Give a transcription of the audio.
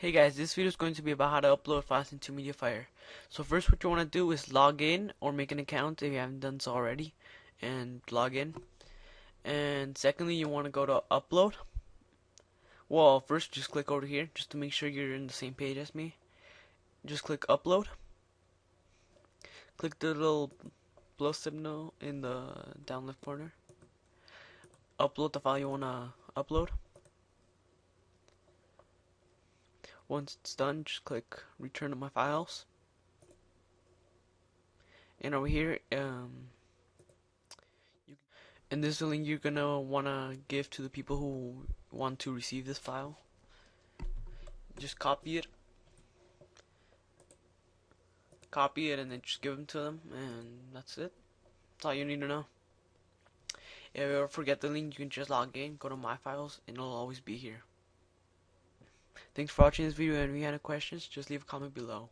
Hey guys, this video is going to be about how to upload files into MediaFire. So first what you want to do is log in or make an account if you haven't done so already and log in. And secondly you want to go to upload. Well first just click over here just to make sure you're in the same page as me. Just click upload. Click the little plus signal in the down left corner. Upload the file you want to upload. Once it's done, just click return to my files. And over here, um, you, and this is the link you're gonna wanna give to the people who want to receive this file. Just copy it, copy it, and then just give them to them, and that's it. That's all you need to know. If you ever forget the link, you can just log in, go to my files, and it'll always be here. Thanks for watching this video and if you have any questions, just leave a comment below.